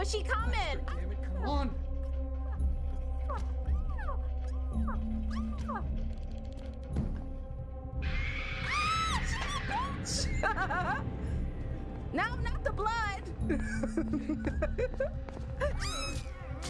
But she coming. Damn it, come on. Ah, no, not the blood.